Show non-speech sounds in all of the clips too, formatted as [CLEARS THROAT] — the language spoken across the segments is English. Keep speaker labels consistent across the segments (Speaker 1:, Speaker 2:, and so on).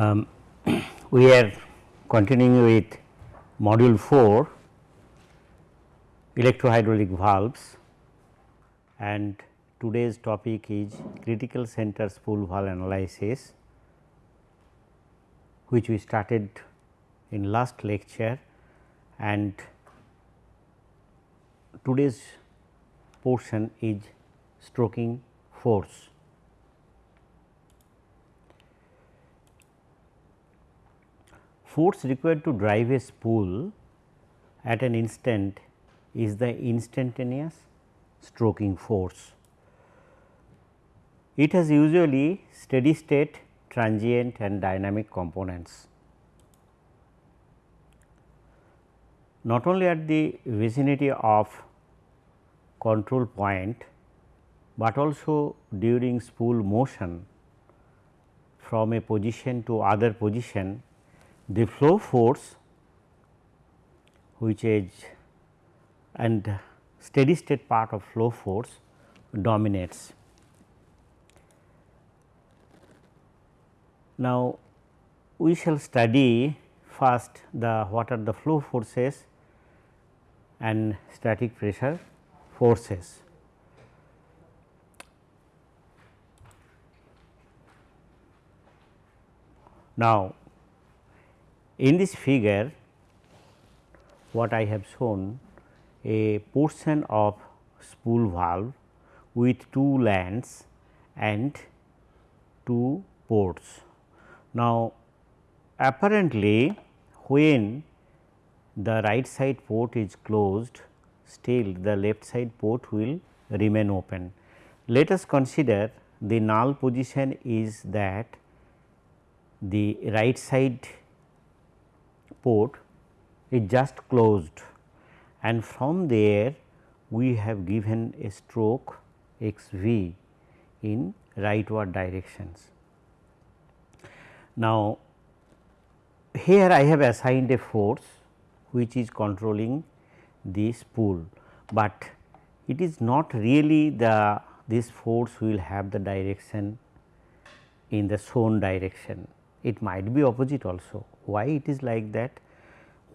Speaker 1: Um, [CLEARS THROAT] we are continuing with module 4 electrohydraulic valves and today's topic is critical center spool valve analysis which we started in last lecture and today's portion is stroking force. Force required to drive a spool at an instant is the instantaneous stroking force. It has usually steady state, transient and dynamic components. Not only at the vicinity of control point, but also during spool motion from a position to other position the flow force which is and steady state part of flow force dominates. Now, we shall study first the what are the flow forces and static pressure forces. Now, in this figure what I have shown a portion of spool valve with two lands and two ports. Now, apparently when the right side port is closed still the left side port will remain open. Let us consider the null position is that the right side port is just closed and from there we have given a stroke x v in rightward directions. Now, here I have assigned a force which is controlling this spool, but it is not really the this force will have the direction in the shown direction it might be opposite also. Why it is like that?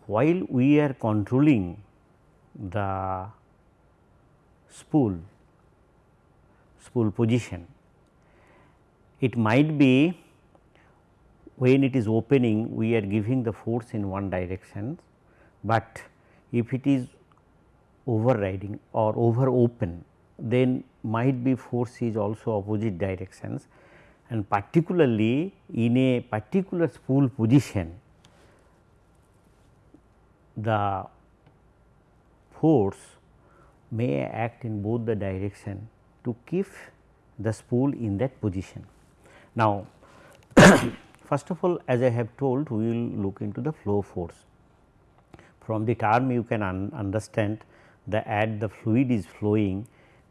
Speaker 1: While we are controlling the spool, spool position, it might be when it is opening we are giving the force in one direction, but if it is overriding or over open then might be force is also opposite directions and particularly in a particular spool position the force may act in both the direction to keep the spool in that position. Now, [COUGHS] first of all as I have told we will look into the flow force. From the term you can un understand the at the fluid is flowing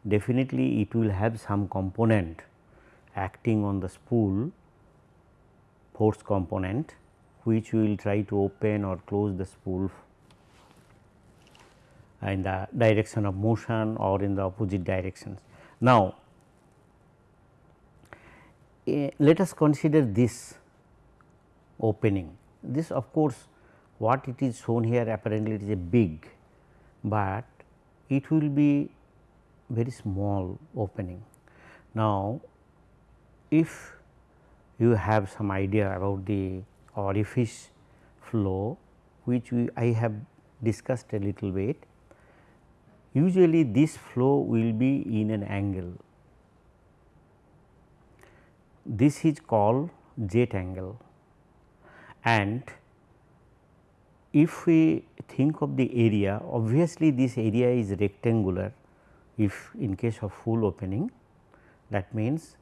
Speaker 1: definitely it will have some component acting on the spool force component which will try to open or close the spool in the direction of motion or in the opposite directions. Now, uh, let us consider this opening. This of course, what it is shown here apparently it is a big, but it will be very small opening. Now, if you have some idea about the orifice flow which we I have discussed a little bit, usually this flow will be in an angle. This is called jet angle and if we think of the area obviously this area is rectangular if in case of full opening that means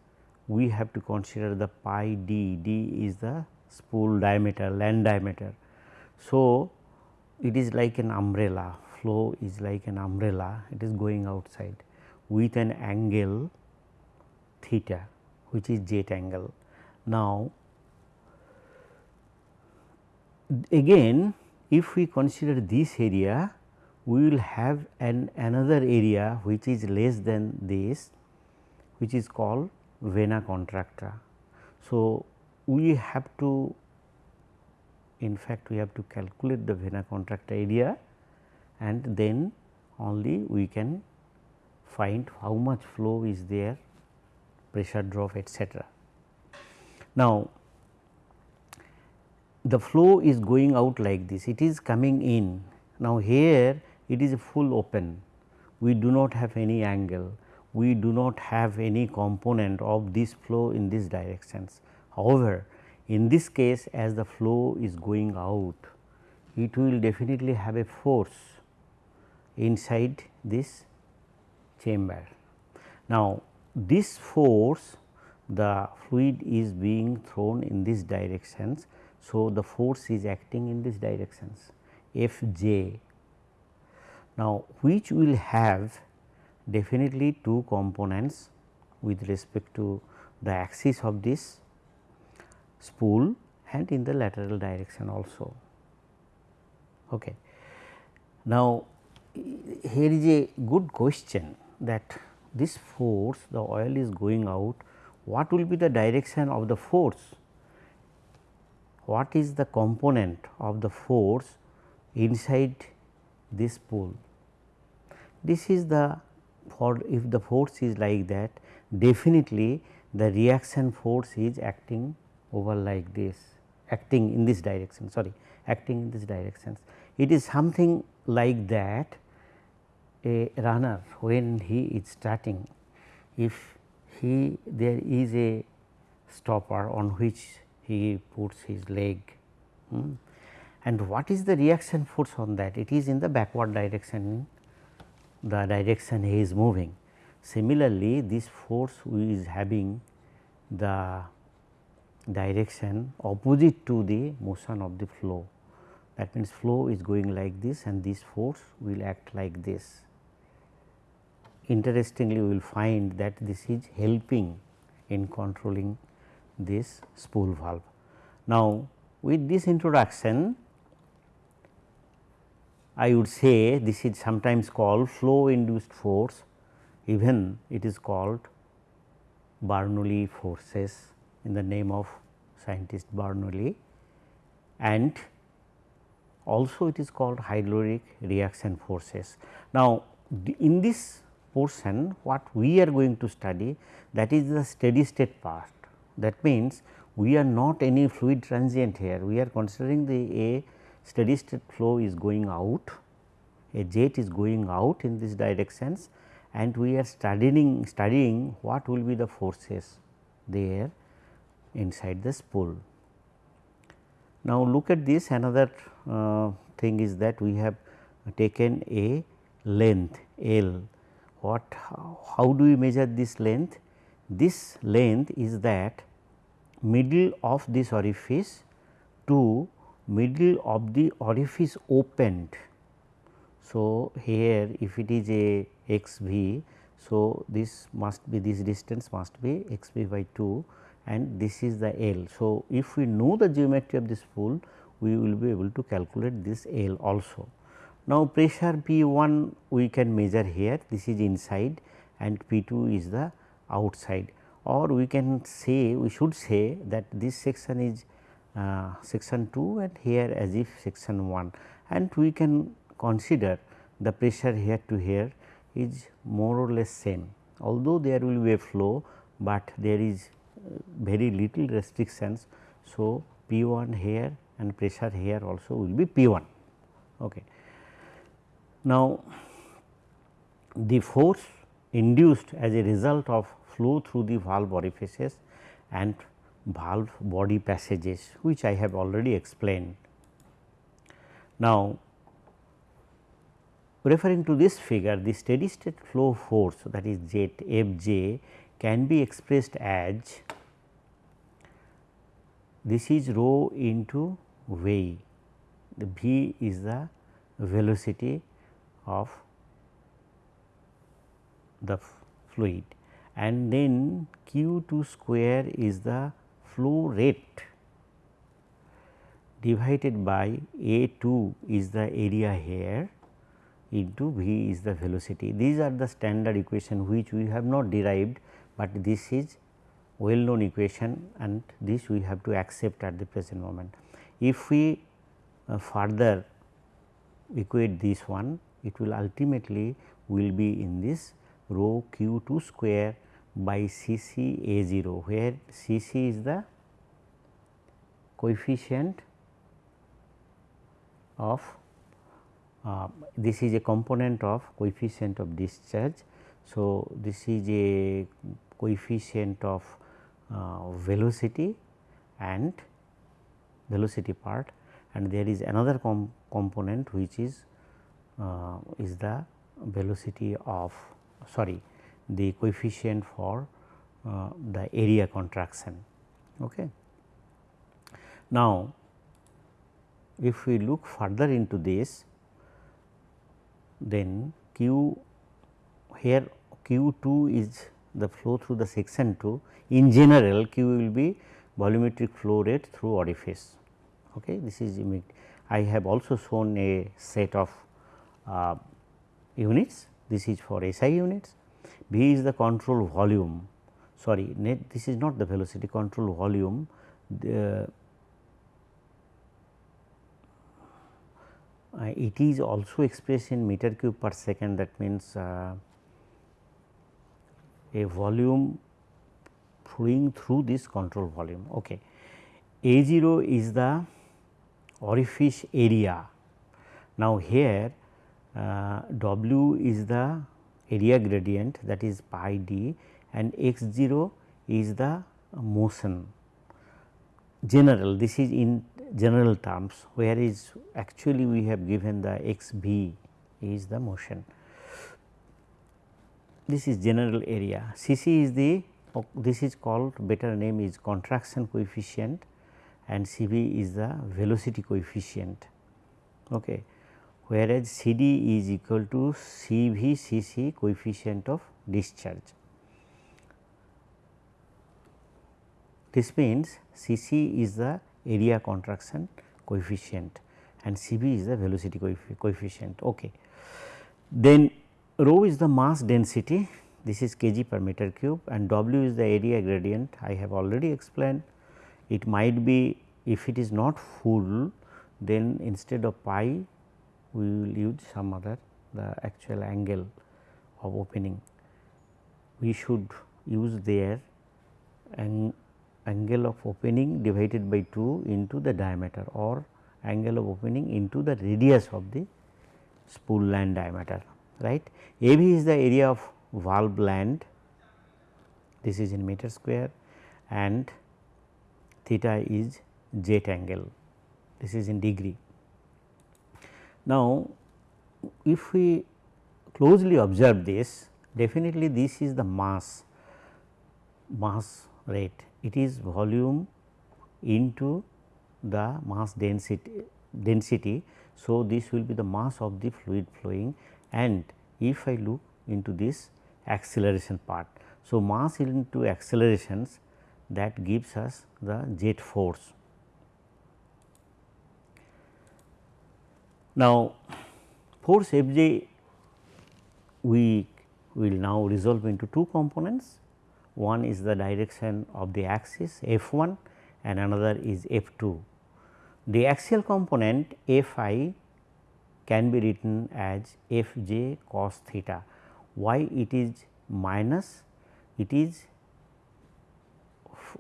Speaker 1: we have to consider the pi d, d is the spool diameter land diameter. So, it is like an umbrella flow is like an umbrella it is going outside with an angle theta which is jet angle. Now, again if we consider this area we will have an another area which is less than this which is called vena contracta. So, we have to in fact we have to calculate the vena contracta area and then only we can find how much flow is there pressure drop etc. Now, the flow is going out like this. It is coming in. Now here it is full open. We do not have any angle. We do not have any component of this flow in this directions. However, in this case as the flow is going out it will definitely have a force inside this chamber. Now, this force the fluid is being thrown in this directions. So, the force is acting in this directions F j. Now, which will have definitely two components with respect to the axis of this spool and in the lateral direction also. Okay. Now, here is a good question that this force the oil is going out what will be the direction of the force what is the component of the force inside this spool this is the for if the force is like that definitely the reaction force is acting over like this acting in this direction sorry acting in this directions. It is something like that a runner when he is starting if he there is a stopper on which he puts his leg hmm, and what is the reaction force on that it is in the backward direction the direction he is moving. Similarly, this force is having the direction opposite to the motion of the flow. That means, flow is going like this and this force will act like this. Interestingly, we will find that this is helping in controlling this spool valve. Now, with this introduction, I would say this is sometimes called flow induced force even it is called Bernoulli forces in the name of scientist Bernoulli and also it is called hydraulic reaction forces. Now, in this portion what we are going to study that is the steady state part that means we are not any fluid transient here we are considering the a steady state flow is going out, a jet is going out in these directions and we are studying studying what will be the forces there inside the spool. Now, look at this another uh, thing is that we have taken a length L. What how do we measure this length? This length is that middle of this orifice to middle of the orifice opened. So, here if it is a x v, so this must be this distance must be x v by 2 and this is the L. So, if we know the geometry of this spool, we will be able to calculate this L also. Now, pressure P 1 we can measure here this is inside and P 2 is the outside or we can say we should say that this section is uh, section 2 and here as if section 1 and we can consider the pressure here to here is more or less same. Although there will be a flow, but there is uh, very little restrictions. So, P 1 here and pressure here also will be P 1. Okay. Now, the force induced as a result of flow through the valve orifices and valve body passages which I have already explained. Now, referring to this figure the steady state flow force that is jet F j can be expressed as this is rho into V, the V is the velocity of the fluid and then q 2 square is the flow rate divided by A 2 is the area here into V is the velocity. These are the standard equation which we have not derived, but this is well known equation and this we have to accept at the present moment. If we uh, further equate this one it will ultimately will be in this rho q 2 square by C c A 0 where C c is the coefficient of uh, this is a component of coefficient of discharge. So, this is a coefficient of uh, velocity and velocity part and there is another com component which is is the velocity of sorry the coefficient for uh, the area contraction. Okay. Now, if we look further into this then q here q 2 is the flow through the section 2 in general q will be volumetric flow rate through orifice. Okay. This is I have also shown a set of uh, units this is for SI units V is the control volume sorry net this is not the velocity control volume the uh, it is also expressed in meter cube per second that means uh, a volume flowing through this control volume. Okay. A 0 is the orifice area. Now, here uh, W is the area gradient that is pi d and x 0 is the motion general this is in general terms where is actually we have given the x b is the motion. This is general area C c is the this is called better name is contraction coefficient and C v is the velocity coefficient. Okay. Whereas C d is equal to C v C c coefficient of discharge. This means C c is the area contraction coefficient and C v is the velocity coefficient. Okay. Then rho is the mass density this is kg per meter cube and W is the area gradient I have already explained. It might be if it is not full then instead of pi we will use some other the actual angle of opening. We should use there an angle of opening divided by 2 into the diameter or angle of opening into the radius of the spool land diameter right. AB is the area of valve land this is in meter square and theta is jet angle this is in degree. Now, if we closely observe this definitely this is the mass mass rate it is volume into the mass density density. So, this will be the mass of the fluid flowing and if I look into this acceleration part. So, mass into accelerations that gives us the jet force. Now, force F j we will now resolve into two components one is the direction of the axis F 1 and another is F 2. The axial component F i can be written as F j cos theta. Why it is minus? It is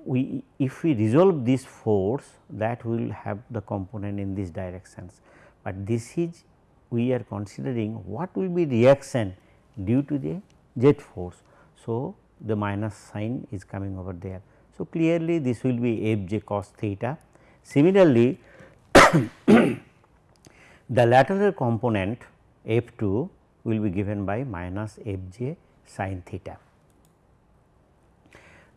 Speaker 1: we if we resolve this force that will have the component in these directions, but this is we are considering what will be reaction due to the jet force. So, the minus sign is coming over there. So, clearly this will be f j cos theta. Similarly, [COUGHS] the lateral component f 2 will be given by minus f j sin theta.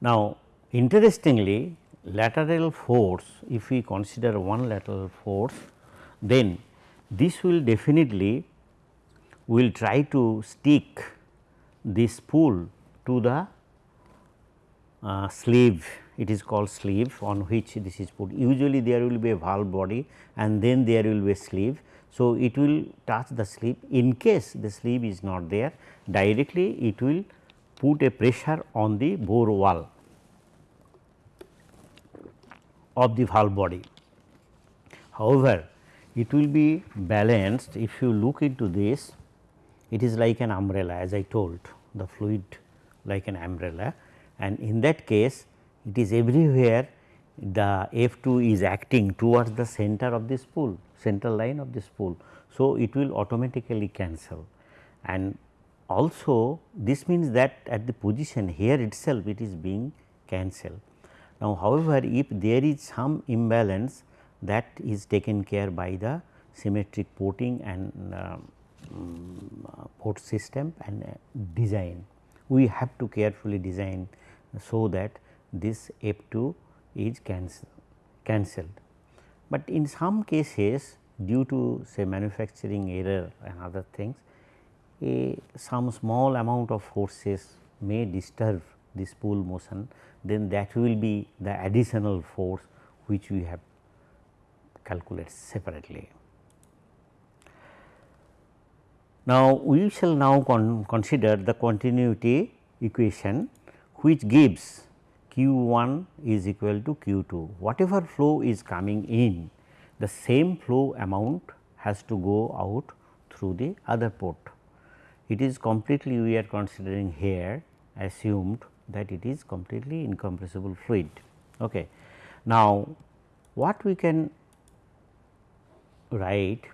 Speaker 1: Now, interestingly lateral force if we consider one lateral force then this will definitely will try to stick this spool to the uh, sleeve it is called sleeve on which this is put usually there will be a valve body and then there will be a sleeve. So, it will touch the sleeve in case the sleeve is not there directly it will put a pressure on the bore wall of the valve body. However, it will be balanced if you look into this it is like an umbrella as I told the fluid like an umbrella and in that case it is everywhere the F 2 is acting towards the center of this spool central line of this spool. So, it will automatically cancel and also this means that at the position here itself it is being cancelled. Now, however, if there is some imbalance that is taken care by the symmetric porting and uh, um, port system and uh, design. We have to carefully design so that this F 2 is cancel, cancelled. But in some cases due to say manufacturing error and other things a some small amount of forces may disturb this spool motion then that will be the additional force which we have calculated separately. Now, we shall now con consider the continuity equation which gives q 1 is equal to q 2. Whatever flow is coming in the same flow amount has to go out through the other port. It is completely we are considering here assumed that it is completely incompressible fluid. Okay. Now, what we can write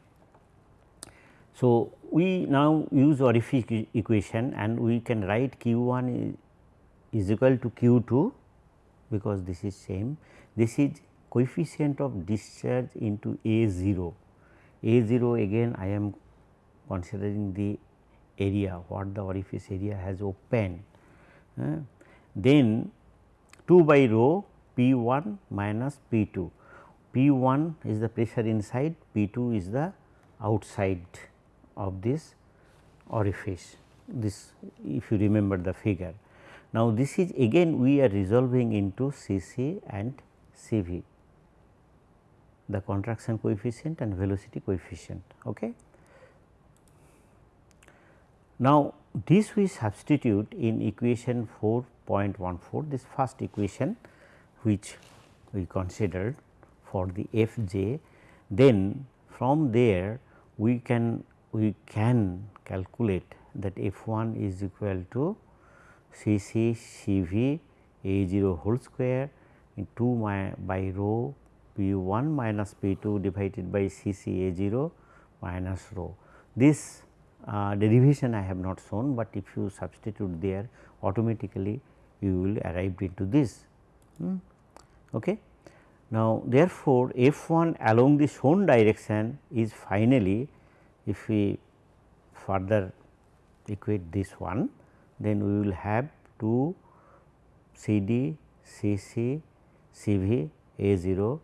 Speaker 1: so, we now use orifice equation and we can write q 1 is equal to q 2 because this is same. This is coefficient of discharge into A 0. A 0 again I am considering the area what the orifice area has opened. Uh, then 2 by rho P 1 minus P 2. P 1 is the pressure inside, P 2 is the outside of this orifice this if you remember the figure. Now, this is again we are resolving into C c and C v the contraction coefficient and velocity coefficient. Okay. Now, this we substitute in equation 4.14 this first equation which we considered for the f j then from there we can we can calculate that f 1 is equal to C c C v A 0 whole square in 2 by rho P 1 minus P 2 divided by C c A 0 minus rho. This uh, derivation I have not shown, but if you substitute there automatically you will arrive into this. Hmm. Okay. Now, therefore, f 1 along the shown direction is finally if we further equate this one then we will have 2 C d C c C v A 0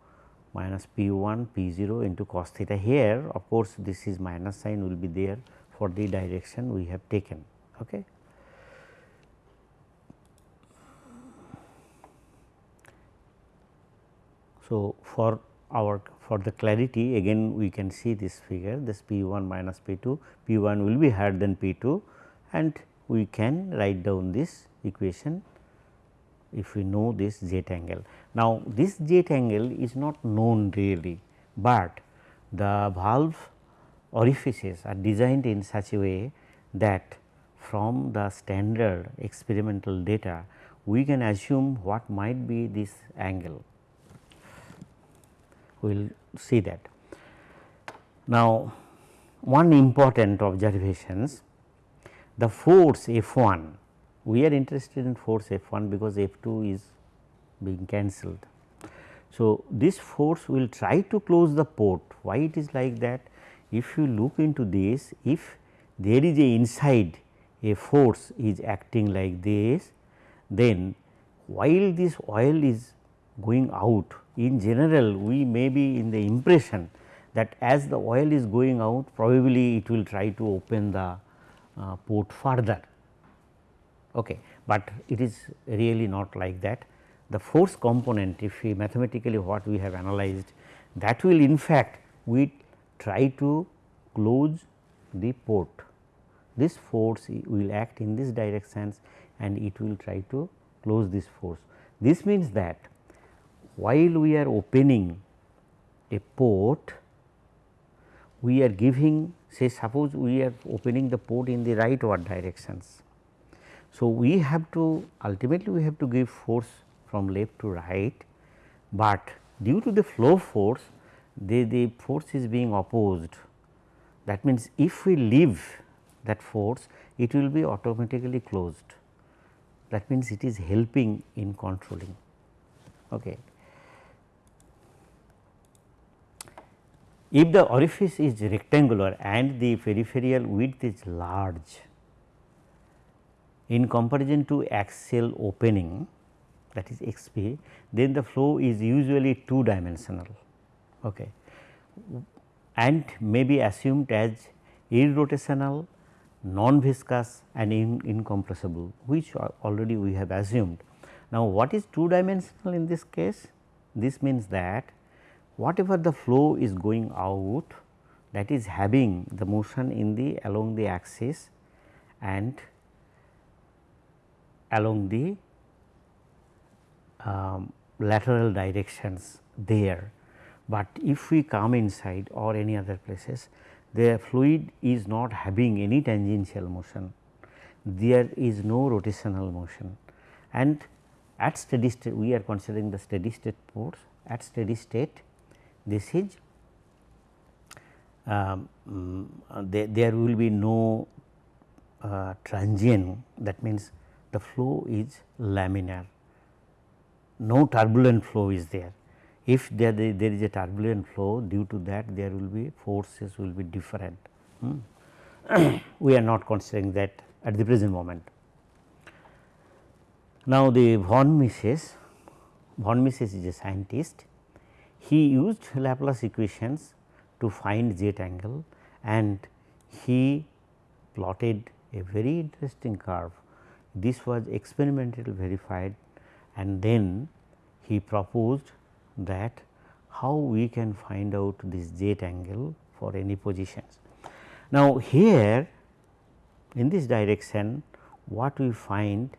Speaker 1: minus P 1 P 0 into cos theta here of course, this is minus sign will be there for the direction we have taken. Okay. So, for our for the clarity again we can see this figure this P 1 minus P 2, P 1 will be higher than P 2 and we can write down this equation if we know this jet angle. Now, this jet angle is not known really, but the valve orifices are designed in such a way that from the standard experimental data we can assume what might be this angle we will see that. Now, one important observations the force F 1 we are interested in force F 1 because F 2 is being cancelled. So, this force will try to close the port why it is like that if you look into this if there is a inside a force is acting like this then while this oil is going out in general we may be in the impression that as the oil is going out probably it will try to open the uh, port further. Okay. But it is really not like that. The force component if we mathematically what we have analyzed that will in fact we try to close the port. This force will act in this directions and it will try to close this force. This means that while we are opening a port we are giving say suppose we are opening the port in the rightward directions. So, we have to ultimately we have to give force from left to right, but due to the flow force the, the force is being opposed. That means, if we leave that force it will be automatically closed that means it is helping in controlling. Okay. If the orifice is rectangular and the peripheral width is large in comparison to axial opening that is XP, then the flow is usually two dimensional okay. and may be assumed as irrotational, non-viscous and in, incompressible which already we have assumed. Now, what is two dimensional in this case? This means that whatever the flow is going out that is having the motion in the along the axis and along the um, lateral directions there. But if we come inside or any other places the fluid is not having any tangential motion, there is no rotational motion and at steady state we are considering the steady state force at steady state this is um, there, there will be no uh, transient that means the flow is laminar. No turbulent flow is there. If there, there is a turbulent flow due to that there will be forces will be different. Hmm. [COUGHS] we are not considering that at the present moment. Now the von Mises von Mises is a scientist he used Laplace equations to find z angle and he plotted a very interesting curve. This was experimentally verified and then he proposed that how we can find out this z angle for any positions. Now, here in this direction what we find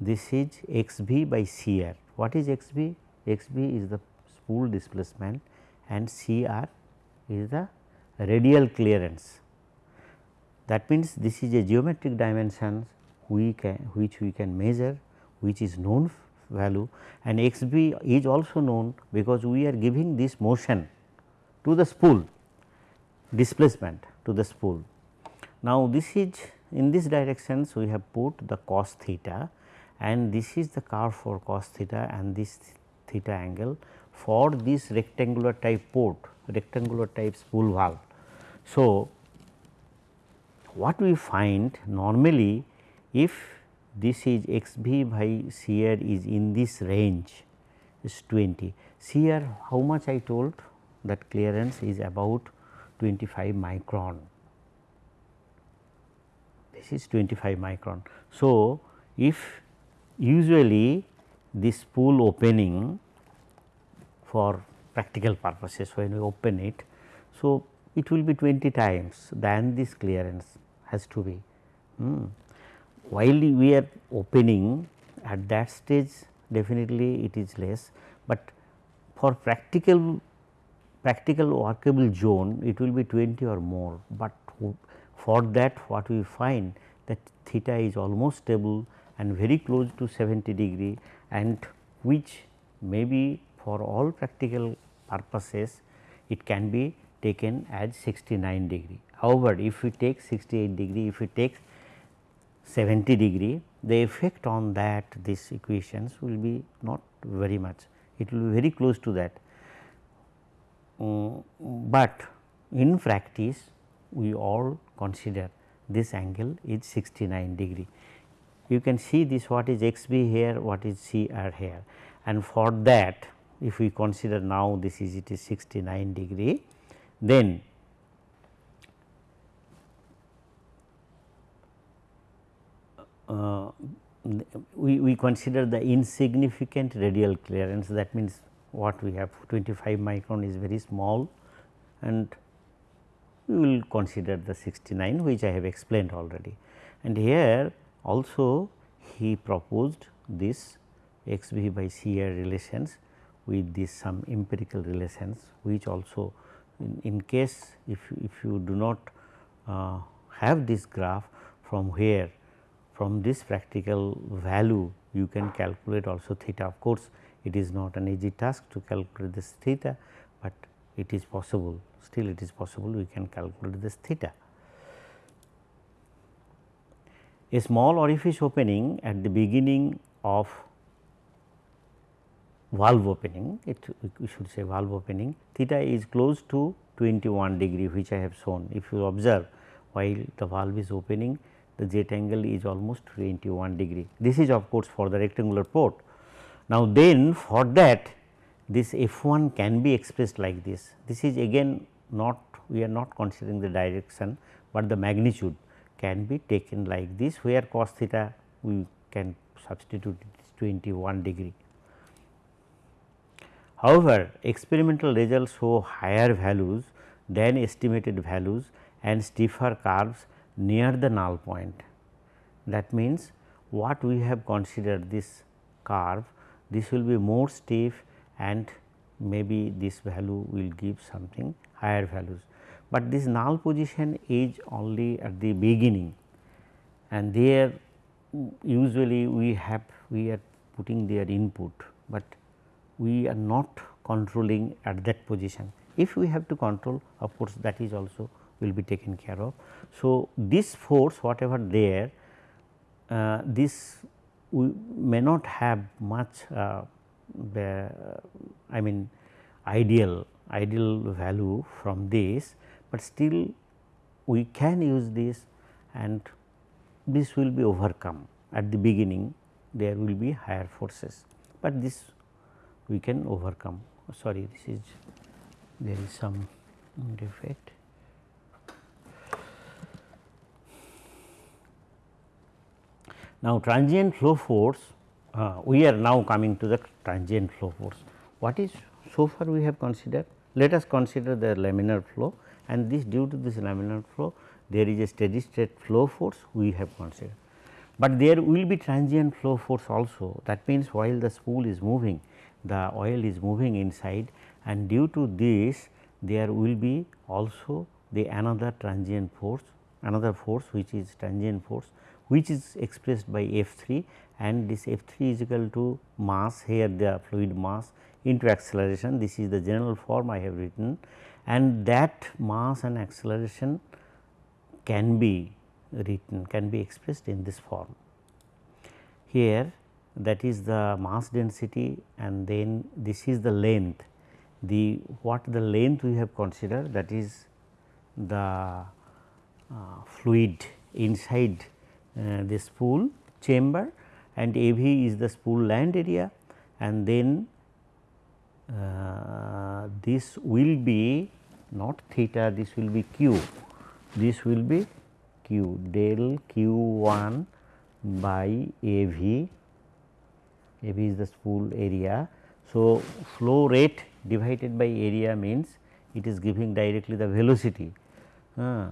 Speaker 1: this is x b by c r. What is x b? x b is the spool displacement and C r is the radial clearance. That means, this is a geometric dimension we can which we can measure which is known value and x b is also known because we are giving this motion to the spool displacement to the spool. Now, this is in this directions we have put the cos theta and this is the curve for cos theta and this theta angle for this rectangular type port, rectangular type spool valve. So, what we find normally if this is x b by C r is in this range is 20. C r how much I told that clearance is about 25 micron. This is 25 micron. So, if usually this spool opening for practical purposes when we open it. So, it will be 20 times than this clearance has to be. Hmm. While we are opening at that stage definitely it is less, but for practical practical workable zone it will be 20 or more, but for that what we find that theta is almost stable and very close to 70 degree and which may be for all practical purposes it can be taken as 69 degree. However, if we take 68 degree, if we take 70 degree, the effect on that these equations will be not very much, it will be very close to that. Um, but in practice we all consider this angle is 69 degree. You can see this what is x b here, what is c r here and for that if we consider now this is it is 69 degree then uh, we, we consider the insignificant radial clearance that means what we have 25 micron is very small and we will consider the 69 which I have explained already. And here also he proposed this x b by c r relations with this some empirical relations which also in, in case if, if you do not uh, have this graph from where from this practical value you can calculate also theta of course it is not an easy task to calculate this theta, but it is possible still it is possible we can calculate this theta. A small orifice opening at the beginning of valve opening, it we should say valve opening, theta is close to 21 degree which I have shown. If you observe while the valve is opening, the jet angle is almost 21 degree. This is of course for the rectangular port. Now, then for that this f 1 can be expressed like this. This is again not we are not considering the direction, but the magnitude can be taken like this where cos theta we can substitute 21 degree. However, experimental results show higher values than estimated values and stiffer curves near the null point. That means, what we have considered this curve, this will be more stiff and maybe this value will give something higher values. But this null position is only at the beginning and there mm, usually we have we are putting their input, but we are not controlling at that position. If we have to control of course, that is also will be taken care of. So, this force whatever there uh, this we may not have much uh, the, I mean ideal ideal value from this, but still we can use this and this will be overcome at the beginning there will be higher forces, but this we can overcome sorry this is there is some defect. Now, transient flow force uh, we are now coming to the transient flow force. What is so far we have considered? Let us consider the laminar flow and this due to this laminar flow there is a steady state flow force we have considered. But there will be transient flow force also that means while the spool is moving the oil is moving inside and due to this there will be also the another transient force another force which is transient force which is expressed by F 3 and this F 3 is equal to mass here the fluid mass into acceleration this is the general form I have written and that mass and acceleration can be written can be expressed in this form. Here that is the mass density and then this is the length. The what the length we have considered that is the uh, fluid inside uh, the spool chamber and AV is the spool land area and then uh, this will be not theta this will be q this will be q del q 1 by AV AV is the spool area. So, flow rate divided by area means it is giving directly the velocity uh,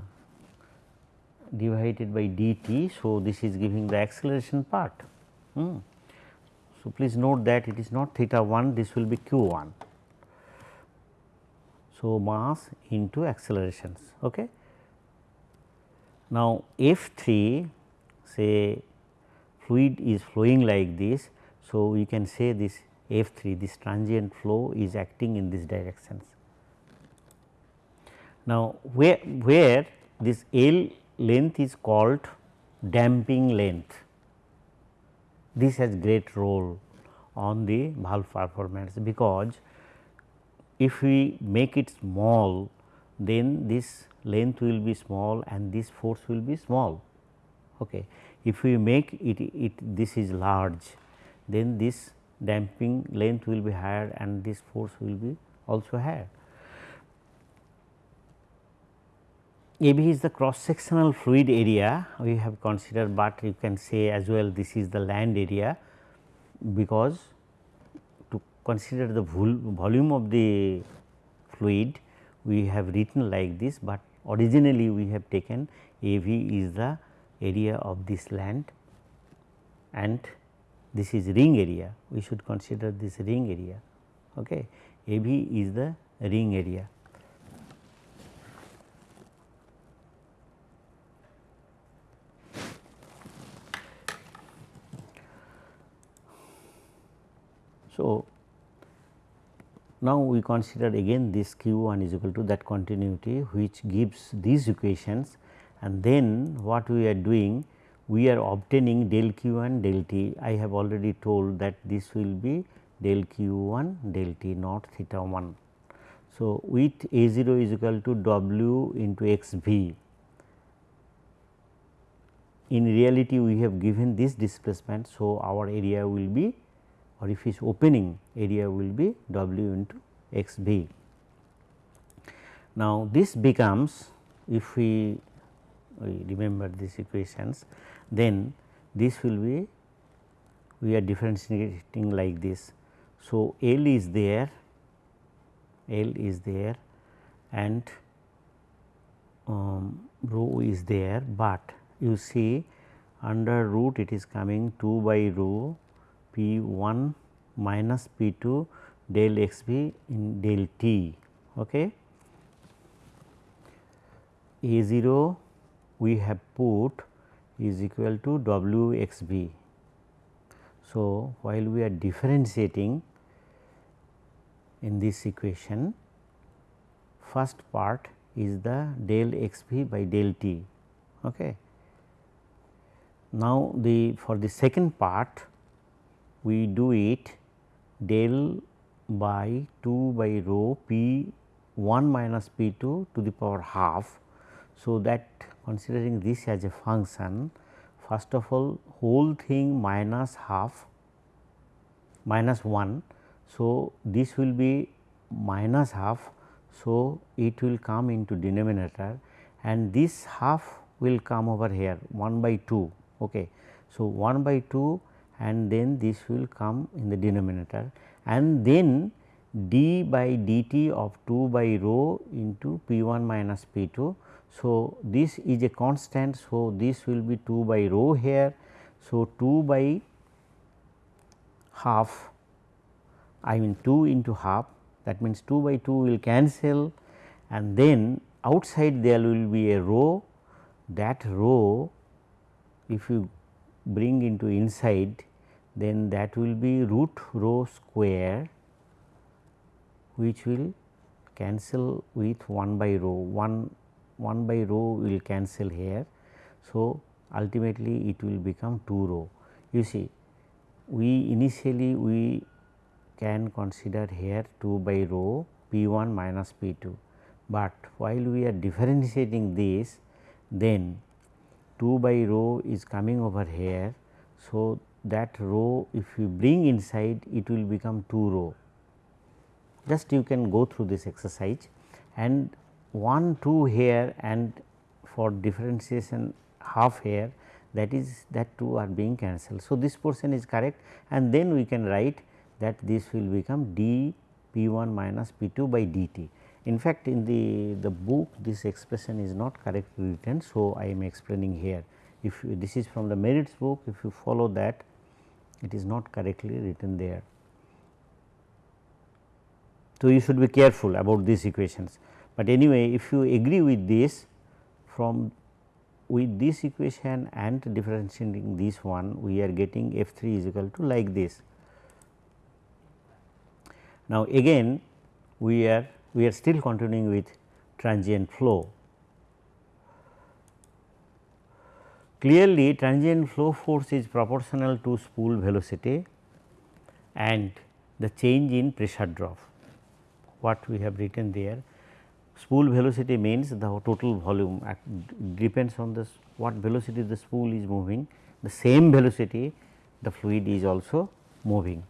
Speaker 1: divided by dt. So, this is giving the acceleration part. Hmm. So, please note that it is not theta 1 this will be q 1. So, mass into accelerations. Okay. Now, F 3 say fluid is flowing like this. So, we can say this F 3 this transient flow is acting in this directions. Now, where, where this L length is called damping length this has great role on the valve performance because if we make it small then this length will be small and this force will be small. Okay. If we make it, it this is large then this damping length will be higher and this force will be also higher. AB is the cross sectional fluid area we have considered, but you can say as well this is the land area because to consider the volume of the fluid we have written like this, but originally we have taken AV is the area of this land and this is ring area we should consider this ring area Okay. AV is the ring area. So, now we consider again this q 1 is equal to that continuity which gives these equations and then what we are doing we are obtaining del q 1 del t. I have already told that this will be del q 1 del t not theta 1. So, with A 0 is equal to W into x v in reality we have given this displacement. So, our area will be or if is opening area will be W into x b. Now, this becomes if we, we remember these equations then this will be we are differentiating like this. So, L is there, L is there and um, rho is there, but you see under root it is coming 2 by rho P 1 minus P 2 del x b in del t. Okay. A 0 we have put is equal to W x b. So, while we are differentiating in this equation, first part is the del x b by del t. Okay. Now, the for the second part we do it del by 2 by rho p 1 minus p 2 to the power half. So, that considering this as a function first of all whole thing minus half minus 1. So, this will be minus half. So, it will come into denominator and this half will come over here 1 by 2. Okay. So, 1 by 2 and then this will come in the denominator and then d by dt of 2 by rho into p 1 minus p 2. So, this is a constant. So, this will be 2 by rho here. So, 2 by half I mean 2 into half that means 2 by 2 will cancel and then outside there will be a rho that rho if you bring into inside then that will be root rho square which will cancel with 1 by rho 1 1 by rho will cancel here. So, ultimately it will become 2 rho. You see we initially we can consider here 2 by rho p 1 minus p 2, but while we are differentiating this then 2 by rho is coming over here. So, that rho if you bring inside it will become 2 rho. Just you can go through this exercise and 1 2 here and for differentiation half here that is that 2 are being cancelled. So, this portion is correct and then we can write that this will become d p 1 minus p 2 by dt. In fact, in the, the book this expression is not correctly written. So, I am explaining here if you, this is from the Merritt's book if you follow that it is not correctly written there. So, you should be careful about these equations, but anyway if you agree with this from with this equation and differentiating this one we are getting f 3 is equal to like this. Now, again we are we are still continuing with transient flow. Clearly, transient flow force is proportional to spool velocity and the change in pressure drop. What we have written there, spool velocity means the total volume depends on this what velocity the spool is moving, the same velocity the fluid is also moving.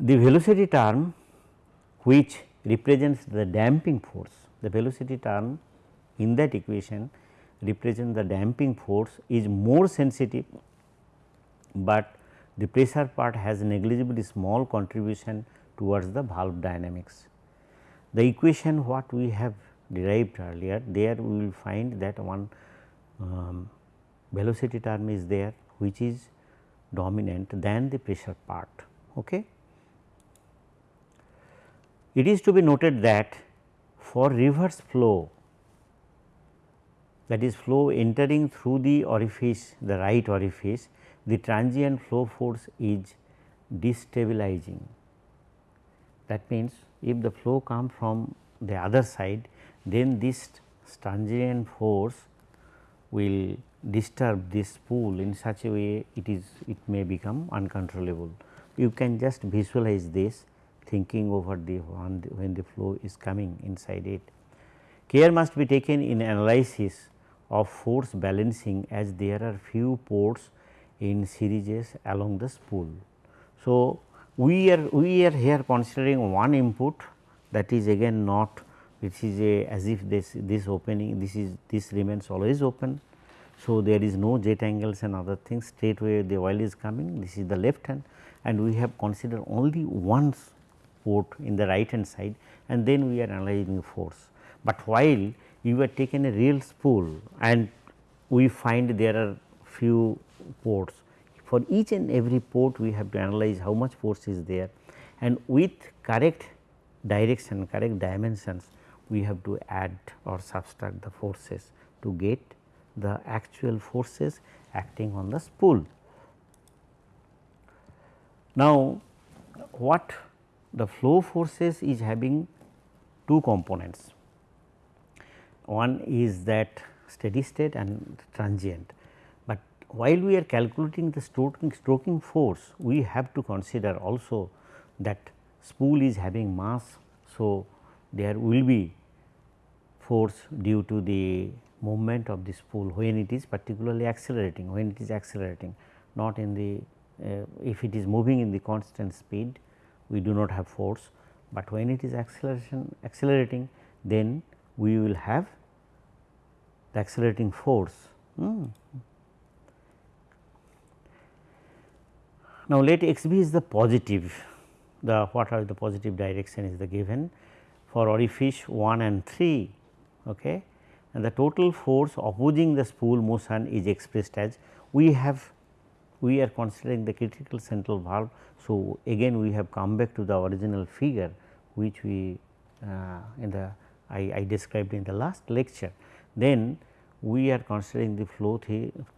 Speaker 1: The velocity term which represents the damping force, the velocity term in that equation represents the damping force is more sensitive, but the pressure part has negligibly small contribution towards the valve dynamics. The equation what we have derived earlier there we will find that one um, velocity term is there which is dominant than the pressure part. Okay. It is to be noted that for reverse flow that is flow entering through the orifice the right orifice the transient flow force is destabilizing. That means, if the flow come from the other side then this transient force will disturb this spool in such a way it is it may become uncontrollable. You can just visualize this thinking over the when the flow is coming inside it. Care must be taken in analysis of force balancing as there are few ports in series along the spool. So, we are we are here considering one input that is again not which is a as if this this opening this is this remains always open. So, there is no jet angles and other things straight away the oil is coming this is the left hand and we have considered only one port in the right hand side and then we are analyzing force. But while you have taken a real spool and we find there are few ports for each and every port we have to analyze how much force is there and with correct direction correct dimensions we have to add or subtract the forces to get the actual forces acting on the spool. Now, what the flow forces is having two components. One is that steady state and transient, while we are calculating the stroking, stroking force, we have to consider also that spool is having mass. So, there will be force due to the movement of the spool when it is particularly accelerating, when it is accelerating not in the uh, if it is moving in the constant speed we do not have force, but when it is acceleration accelerating then we will have the accelerating force. Hmm. Now, let x b is the positive the what are the positive direction is the given for orifice 1 and 3 okay. and the total force opposing the spool motion is expressed as we have we are considering the critical central valve. So, again we have come back to the original figure which we uh, in the I, I, described in the last lecture. Then we are considering the flow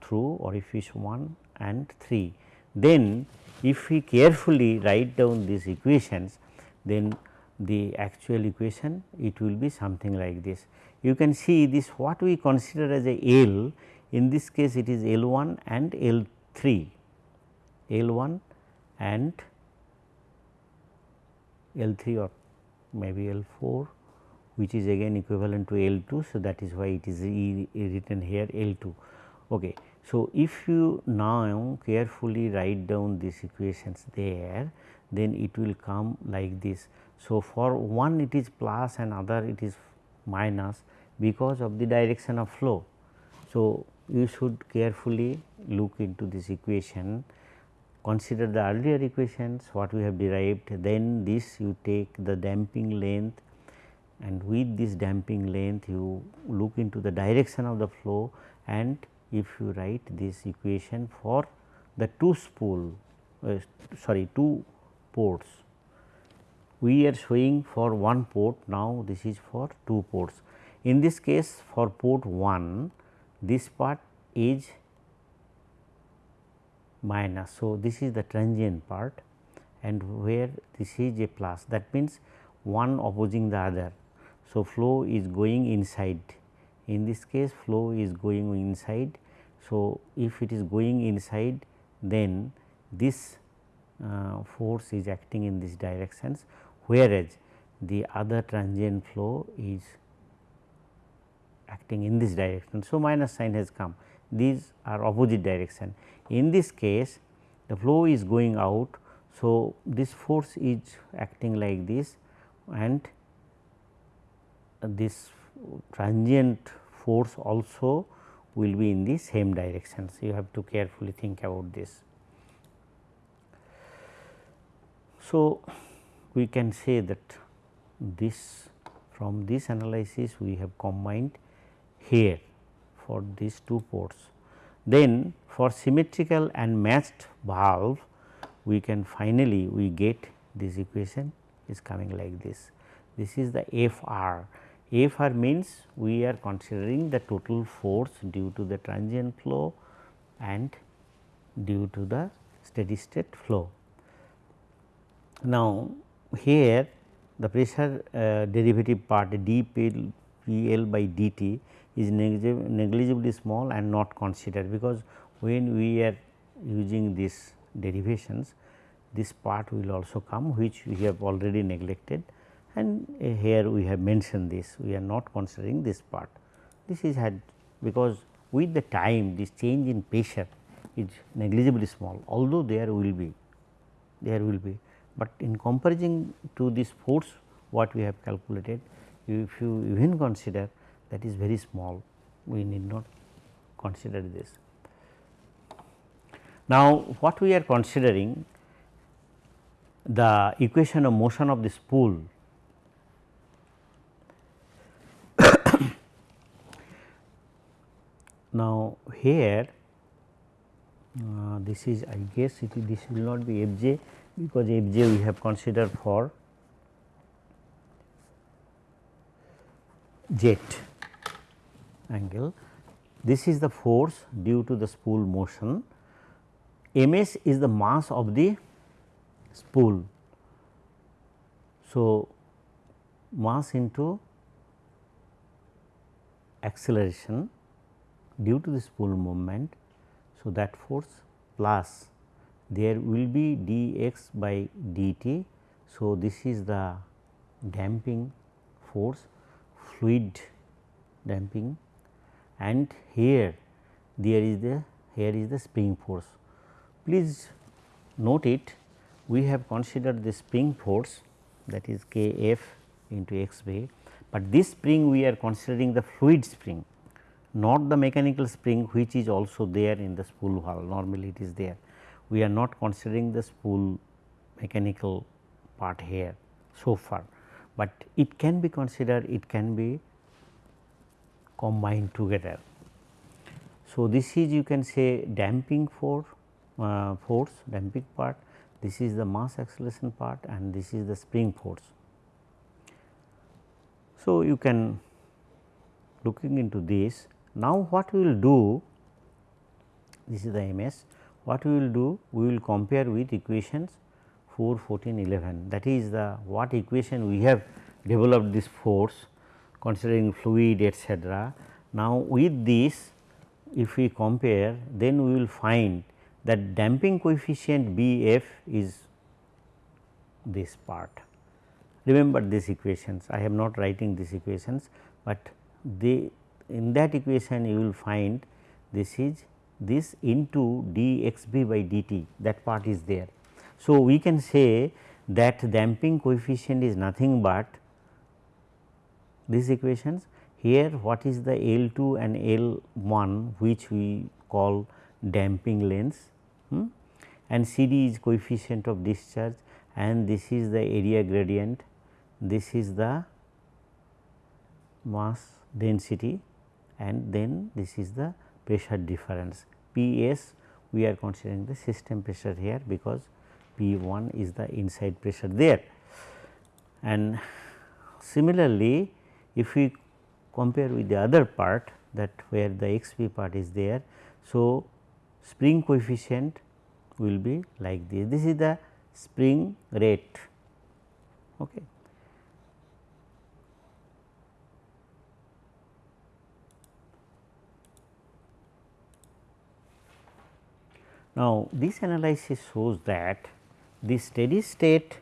Speaker 1: through orifice 1 and 3. Then if we carefully write down these equations then the actual equation it will be something like this. You can see this what we consider as a L in this case it is L 1 and L 3, L 1 and L 3 or maybe L 4 which is again equivalent to L 2. So, that is why it is written here L 2. Okay. So, if you now carefully write down these equations there then it will come like this. So, for one it is plus and other it is minus because of the direction of flow. So, you should carefully look into this equation consider the earlier equations what we have derived then this you take the damping length and with this damping length you look into the direction of the flow and if you write this equation for the two spool uh, sorry two ports we are showing for one port now this is for two ports in this case for port 1 this part is minus. So, this is the transient part and where this is a plus that means one opposing the other. So, flow is going inside in this case flow is going inside. So, if it is going inside then this uh, force is acting in these directions whereas the other transient flow is acting in this direction. So, minus sign has come these are opposite direction. In this case the flow is going out. So, this force is acting like this and this transient force also will be in the same direction. So, you have to carefully think about this. So, we can say that this from this analysis we have combined here for these two ports. Then for symmetrical and matched valve we can finally we get this equation is coming like this. This is the F r. F r means we are considering the total force due to the transient flow and due to the steady state flow. Now, here the pressure uh, derivative part d P L by d t is negligibly small and not considered because when we are using these derivations this part will also come which we have already neglected and here we have mentioned this we are not considering this part. This is had because with the time this change in pressure is negligibly small although there will be there will be, but in comparison to this force what we have calculated if you even consider that is very small we need not consider this. Now, what we are considering the equation of motion of this spool now here uh, this is I guess it this will not be f j because f j we have considered for jet angle. This is the force due to the spool motion. M s is the mass of the spool. So, mass into acceleration due to the spool movement. So, that force plus there will be dx by dt. So, this is the damping force fluid damping and here there is the here is the spring force. Please note it we have considered the spring force that is K f into x b, but this spring we are considering the fluid spring not the mechanical spring which is also there in the spool valve normally it is there. We are not considering the spool mechanical part here so far, but it can be considered it can be combined together. So, this is you can say damping for uh, force damping part this is the mass acceleration part and this is the spring force. So, you can looking into this now, what we will do this is the MS what we will do we will compare with equations 4 14 11 that is the what equation we have developed this force considering fluid etc. Now, with this if we compare then we will find that damping coefficient B f is this part. Remember these equations I am not writing these equations, but they in that equation you will find this is this into dxb by dt that part is there. So, we can say that damping coefficient is nothing but these equations here what is the L 2 and L 1 which we call damping lengths hmm? and C d is coefficient of discharge and this is the area gradient, this is the mass density and then this is the pressure difference. P s we are considering the system pressure here because P 1 is the inside pressure there. And similarly, if we compare with the other part that where the x p part is there. So, spring coefficient will be like this. This is the spring rate. Okay. Now, this analysis shows that the steady state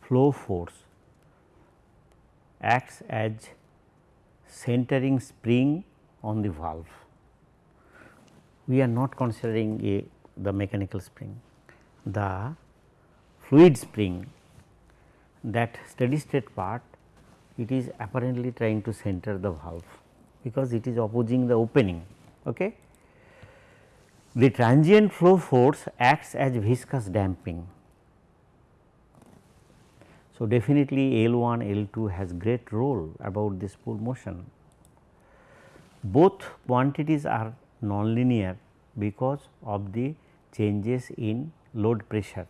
Speaker 1: flow force acts as centering spring on the valve. We are not considering a the mechanical spring, the fluid spring that steady state part it is apparently trying to center the valve because it is opposing the opening. Okay. The transient flow force acts as viscous damping. So, definitely L 1 L 2 has great role about this spool motion. Both quantities are nonlinear because of the changes in load pressure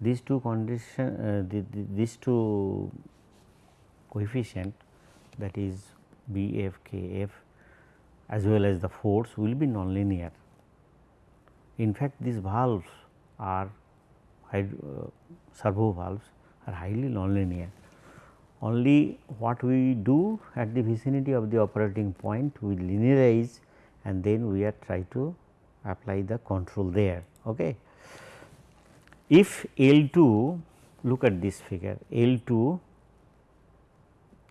Speaker 1: these two condition uh, the, the, these two coefficient that is B f k f as well as the force will be nonlinear. In fact, these valves are uh, servo valves are highly nonlinear. Only what we do at the vicinity of the operating point we linearize and then we are try to apply the control there. Okay. If L 2 look at this figure L 2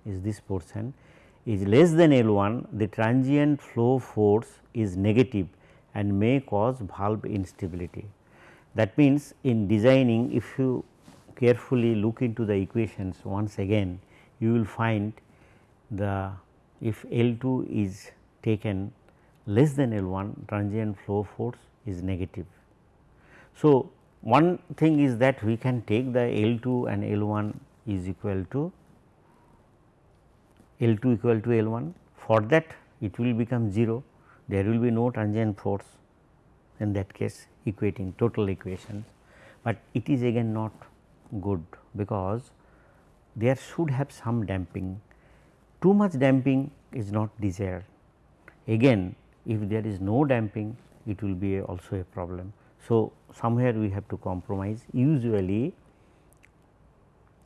Speaker 1: is this portion is less than L 1 the transient flow force is negative and may cause valve instability. That means, in designing if you carefully look into the equations once again you will find the if L 2 is taken less than L 1 transient flow force is negative. So, one thing is that we can take the L 2 and L 1 is equal to L 2 equal to L 1 for that it will become 0 there will be no transient force in that case equating total equations, but it is again not good because there should have some damping too much damping is not desired again if there is no damping it will be a also a problem. So, somewhere we have to compromise usually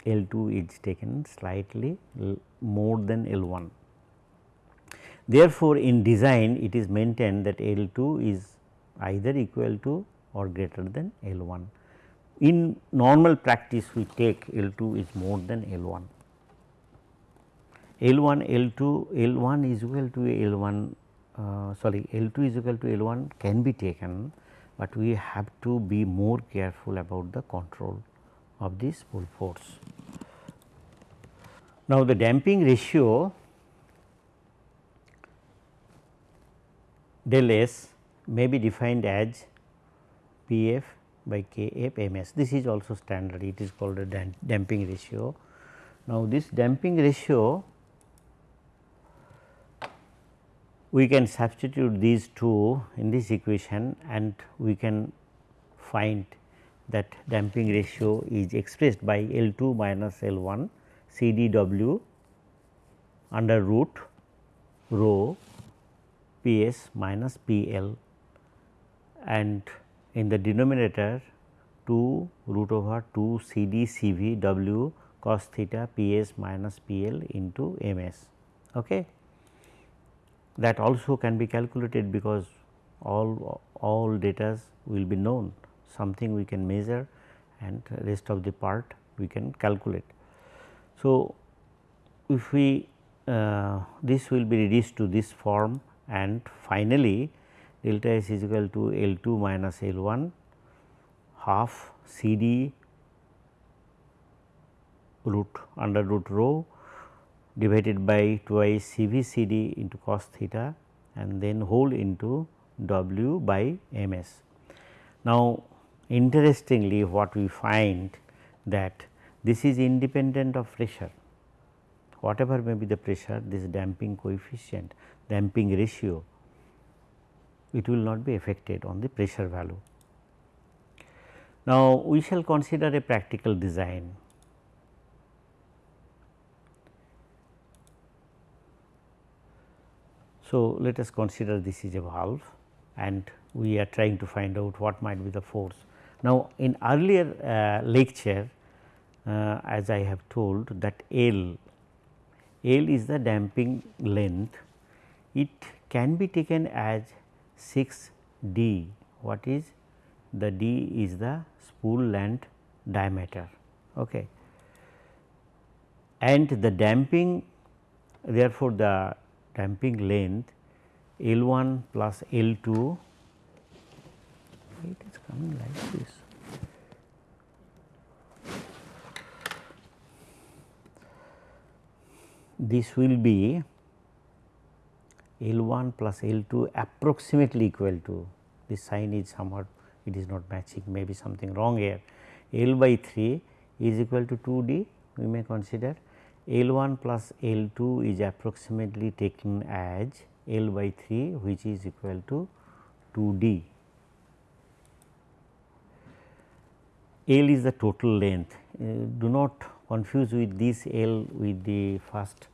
Speaker 1: L 2 is taken slightly more than L 1. Therefore, in design it is maintained that L 2 is either equal to or greater than L 1. In normal practice we take L 2 is more than L 1. L 1 L 2 L 1 is equal to L 1 uh, sorry L 2 is equal to L 1 can be taken, but we have to be more careful about the control of this spool force. Now, the damping ratio del S may be defined as P f by K f m s. This is also standard it is called a damping ratio. Now, this damping ratio we can substitute these two in this equation and we can find that damping ratio is expressed by L 2 minus L 1 C d w under root rho P s minus P L and in the denominator 2 root over 2 C d C v w cos theta P s minus P L into M s. Okay. That also can be calculated because all all data will be known something we can measure and rest of the part we can calculate. So, if we uh, this will be reduced to this form and finally, delta S is equal to L 2 minus L 1 half C d root under root rho divided by twice C v C d into cos theta and then whole into W by M s. Now, interestingly what we find that this is independent of pressure whatever may be the pressure this damping coefficient damping ratio it will not be affected on the pressure value. Now, we shall consider a practical design. So, let us consider this is a valve and we are trying to find out what might be the force. Now, in earlier uh, lecture uh, as I have told that L, L is the damping length, it can be taken as 6 d. What is? The d is the spool length diameter. Okay. And the damping therefore the damping length L 1 plus L 2 it is coming like this? This will be L 1 plus L 2 approximately equal to this sign is somewhat it is not matching maybe something wrong here L by 3 is equal to 2 d we may consider L 1 plus L 2 is approximately taken as L by 3 which is equal to 2 d. L is the total length. Uh, do not confuse with this L with the first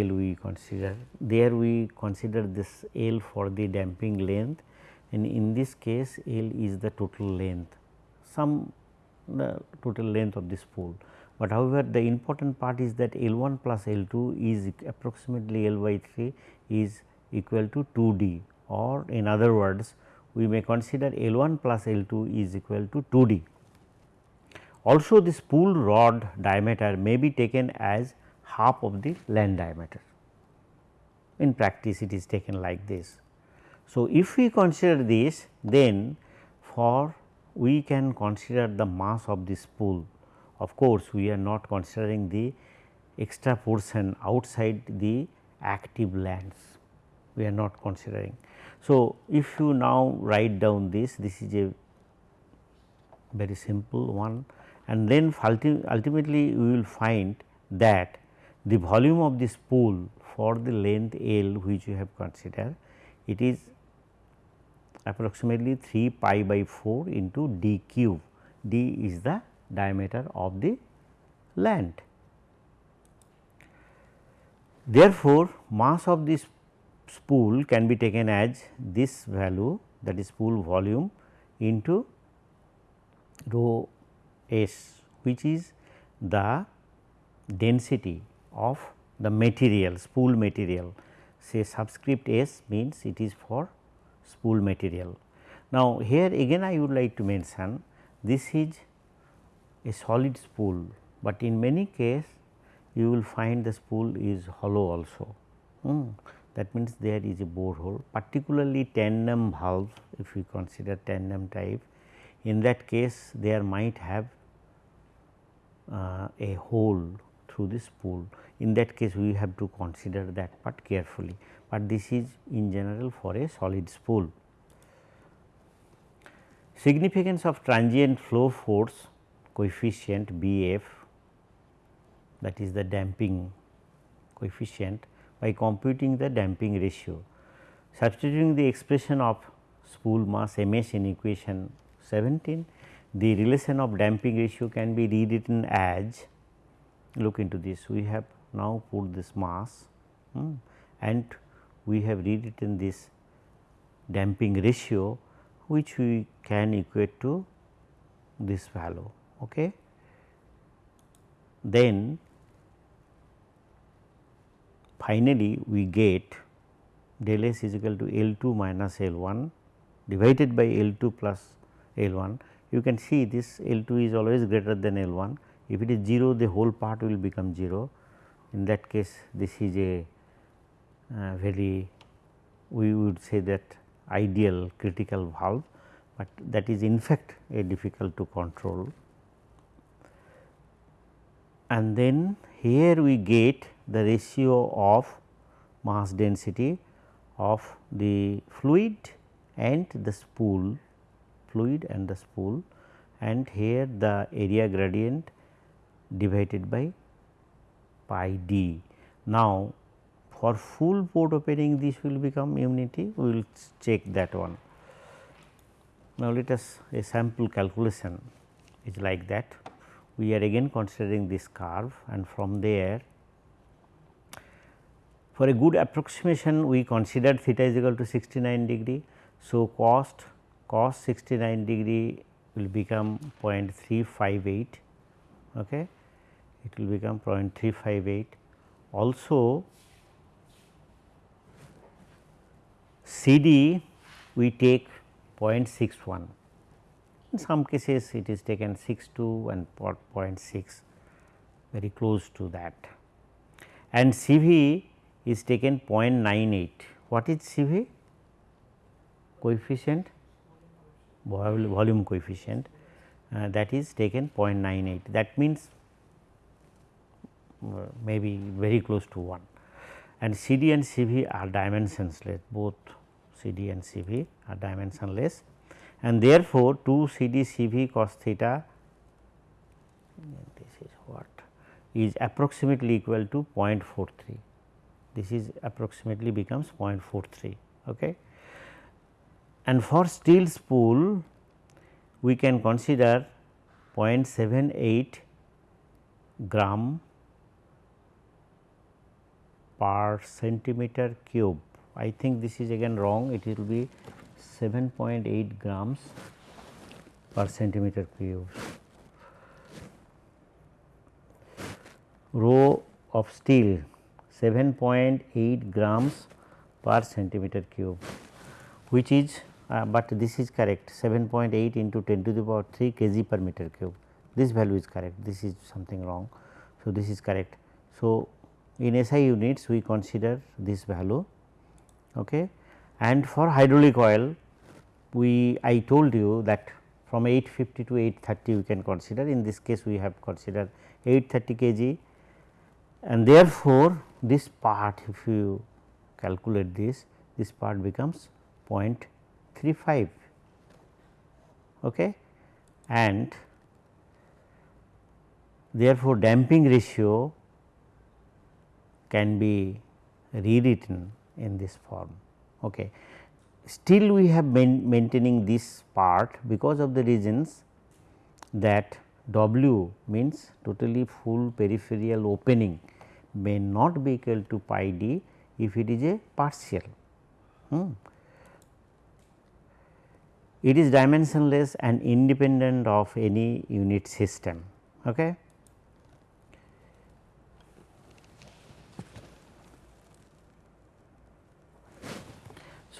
Speaker 1: L we consider. There we consider this L for the damping length and in this case L is the total length, some the total length of this spool. But however, the important part is that L 1 plus L 2 is approximately L by 3 is equal to 2 d or in other words we may consider L 1 plus L 2 is equal to 2 d. Also this spool rod diameter may be taken as half of the land diameter. In practice it is taken like this. So, if we consider this then for we can consider the mass of this spool. Of course, we are not considering the extra portion outside the active lands, we are not considering. So, if you now write down this, this is a very simple one and then ultimately we will find that the volume of this spool for the length L which you have considered it is approximately 3 pi by 4 into d cube d is the diameter of the land. Therefore, mass of this spool can be taken as this value that is spool volume into rho s which is the density of the material spool material say subscript s means it is for spool material. Now, here again I would like to mention this is a solid spool, but in many case you will find the spool is hollow also. Hmm. That means, there is a borehole particularly tandem valve if we consider tandem type in that case there might have uh, a hole through this spool. In that case we have to consider that part carefully, but this is in general for a solid spool. Significance of transient flow force coefficient B f that is the damping coefficient by computing the damping ratio. Substituting the expression of spool mass m s in equation 17, the relation of damping ratio can be rewritten as look into this we have now put this mass hmm, and we have rewritten this damping ratio which we can equate to this value. Okay. Then finally, we get del S is equal to L 2 minus L 1 divided by L 2 plus L 1. You can see this L 2 is always greater than L 1 if it is 0 the whole part will become 0 in that case this is a uh, very we would say that ideal critical valve, but that is in fact a difficult to control. And then here we get the ratio of mass density of the fluid and the spool fluid and the spool and here the area gradient divided by pi d. Now, for full port opening this will become unity we will check that one. Now, let us a sample calculation is like that we are again considering this curve and from there for a good approximation we considered theta is equal to 69 degree. So, cost cos 69 degree will become 0.358 okay it will become 0.358. Also CD we take 0.61 in some cases it is taken 62 and 0.6 very close to that and CV is taken 0.98. What is CV? Coefficient volume coefficient uh, that is taken 0.98 that means uh, maybe very close to 1 and CD and CV are dimensionless. Both CD and CV are dimensionless. And therefore, 2 CD CV cos theta this is what is approximately equal to 0.43 this is approximately becomes 0.43 okay? And for steel spool we can consider 0.78 gram per centimeter cube. I think this is again wrong it will be 7.8 grams per centimeter cube. Rho of steel 7.8 grams per centimeter cube which is uh, but this is correct 7.8 into 10 to the power 3 kg per meter cube this value is correct this is something wrong. So, this is correct. So, in SI units we consider this value okay. and for hydraulic oil we I told you that from 850 to 830 we can consider in this case we have considered 830 kg and therefore, this part if you calculate this this part becomes 0.35 okay. and therefore, damping ratio can be rewritten in this form. Okay. Still we have been maintaining this part because of the reasons that W means totally full peripheral opening may not be equal to pi d if it is a partial. Hmm. It is dimensionless and independent of any unit system. Okay.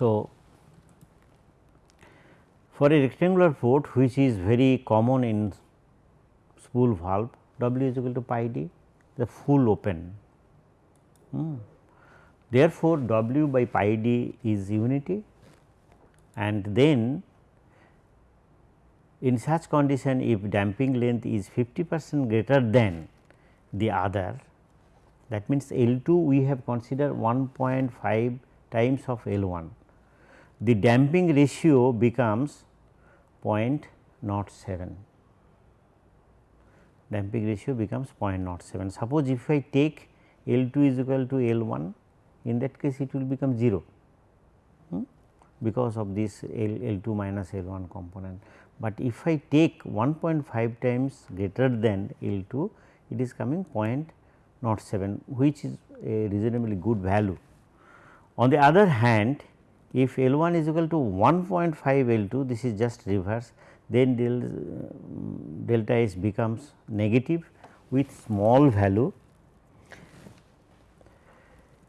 Speaker 1: So, for a rectangular port which is very common in spool valve W is equal to pi d the full open. Hmm. Therefore, W by pi d is unity and then in such condition if damping length is 50 percent greater than the other that means L 2 we have considered 1.5 times of L 1 the damping ratio becomes 0.07 damping ratio becomes 0.07. Suppose if I take L 2 is equal to L 1 in that case it will become 0 hmm, because of this L, L 2 minus L 1 component. But if I take 1.5 times greater than L 2 it is coming 0.07 which is a reasonably good value. On the other hand if L 1 is equal to 1.5 L 2 this is just reverse then del, delta S becomes negative with small value.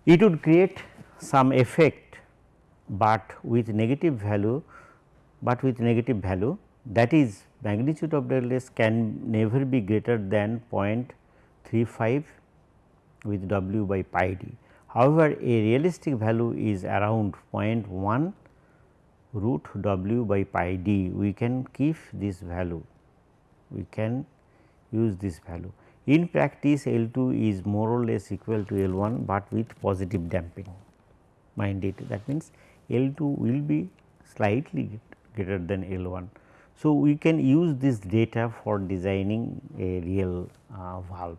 Speaker 1: It would create some effect, but with negative value, but with negative value that is magnitude of delta S can never be greater than 0.35 with W by pi d. However, a realistic value is around 0.1 root w by pi d we can keep this value we can use this value. In practice L 2 is more or less equal to L 1, but with positive damping mind it that means L 2 will be slightly greater than L 1. So, we can use this data for designing a real uh, valve.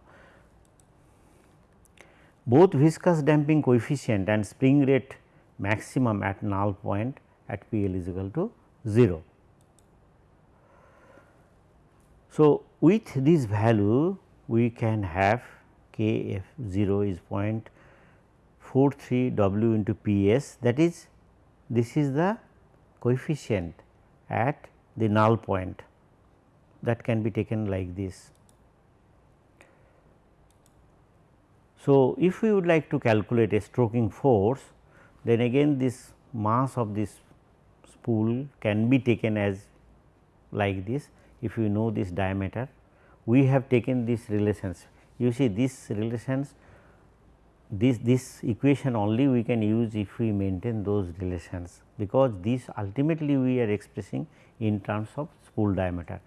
Speaker 1: Both viscous damping coefficient and spring rate maximum at null point at P L is equal to 0. So, with this value we can have K f 0 is 0.43 W into P s that is this is the coefficient at the null point that can be taken like this. So, if we would like to calculate a stroking force then again this mass of this spool can be taken as like this if you know this diameter we have taken these relations you see these relations this this equation only we can use if we maintain those relations because this ultimately we are expressing in terms of spool diameter.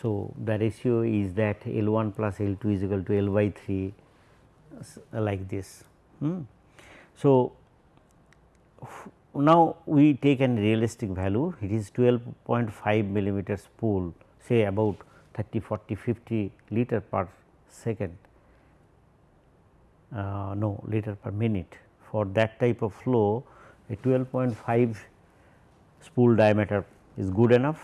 Speaker 1: So, the ratio is that L 1 plus L 2 is equal to L by 3 like this. Hmm. So, now, we take an realistic value it is 12.5 millimeters spool say about 30 40 50 liter per second uh, no liter per minute for that type of flow a 12.5 spool diameter is good enough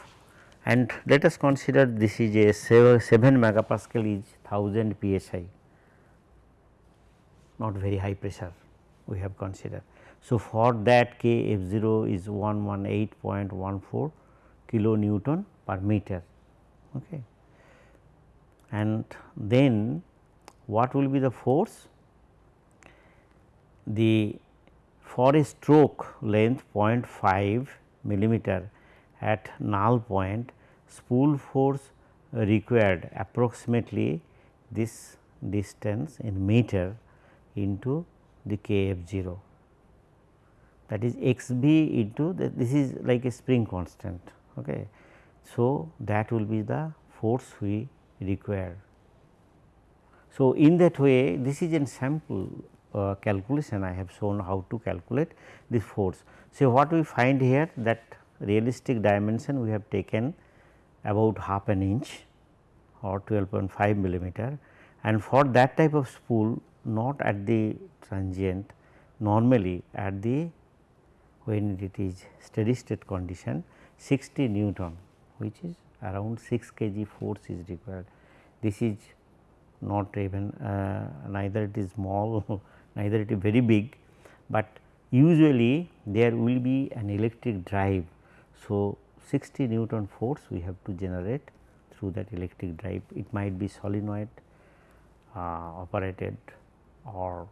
Speaker 1: and let us consider this is a 7, 7 megapascal is 1000 psi not very high pressure we have considered. So, for that K F 0 is 118.14 kilo Newton per meter. Okay. And then what will be the force? The for a stroke length 0.5 millimeter at null point spool force required approximately this distance in meter into the K f 0 that is x b into the, this is like a spring constant. Okay. So, that will be the force we require. So, in that way this is a sample uh, calculation I have shown how to calculate this force. So, what we find here that realistic dimension we have taken about half an inch or 12.5 millimeter and for that type of spool not at the transient normally at the when it is steady state condition 60 Newton which is around 6 kg force is required. This is not even uh, neither it is small [LAUGHS] neither it is very big, but usually there will be an electric drive. So, 60 Newton force we have to generate through that electric drive it might be solenoid uh, operated or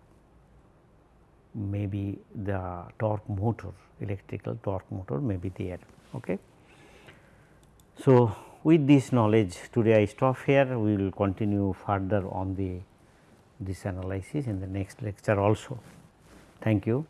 Speaker 1: maybe the torque motor electrical torque motor may be there. Okay. So, with this knowledge today I stop here we will continue further on the this analysis in the next lecture also. Thank you.